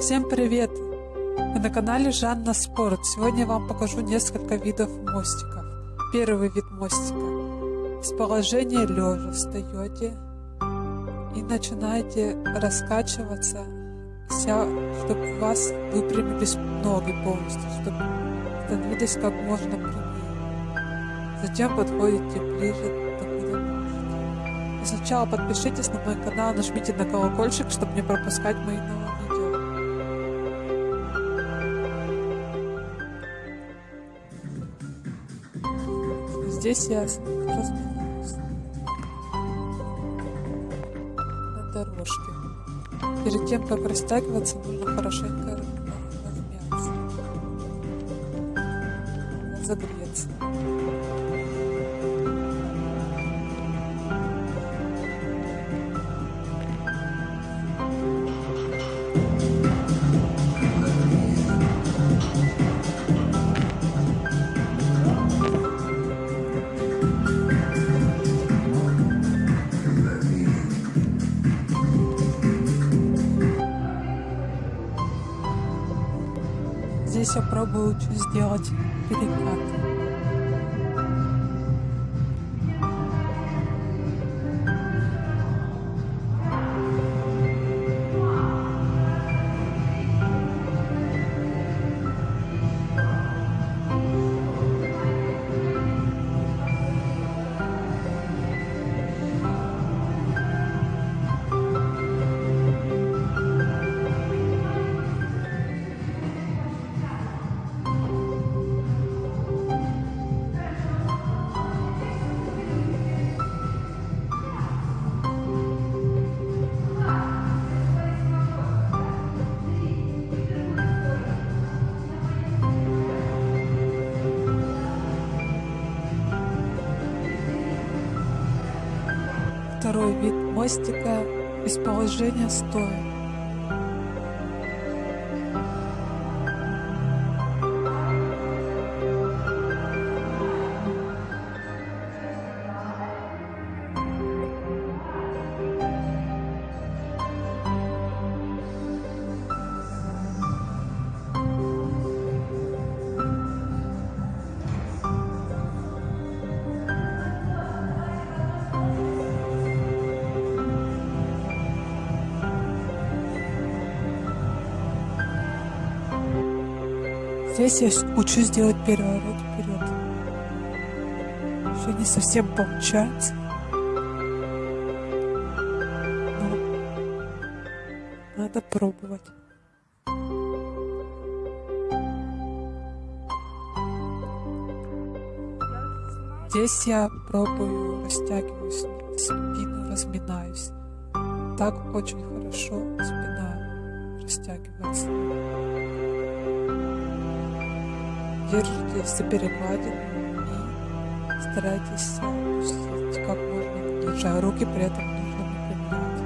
Всем привет! Вы на канале Жанна Спорт. Сегодня я вам покажу несколько видов мостиков. Первый вид мостика. С положения лежа встаете и начинаете раскачиваться, вся, чтобы у вас выпрямились ноги полностью, чтобы становились как можно прямее. Затем подходите ближе. Сначала подпишитесь на мой канал, нажмите на колокольчик, чтобы не пропускать мои новые видео. Здесь я разминаюсь на дорожке. Перед тем, как растягиваться, нужно хорошенько размяться, разогреться. Здесь я пробую сделать перекат. Второй вид мостика из положения стоя. Здесь я учусь делать переворот вперед. Еще не совсем получается. Но надо пробовать. Здесь я пробую, растягиваюсь, спину разминаюсь. Так очень хорошо спина растягивается. Держитесь за перекладину и старайтесь опустить как можно ниже, а руки при этом нужно выпрямлять.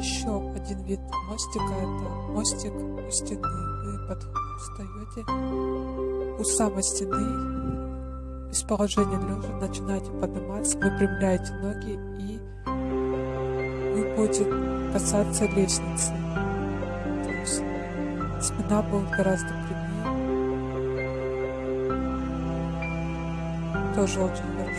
Еще один вид мостика это мостик у стены. Вы под... встаете у самой стены из положения лежа начинаете подниматься, выпрямляете ноги и вы будете касаться лестницы. То есть спина будет гораздо прямее. Тоже очень хорошо.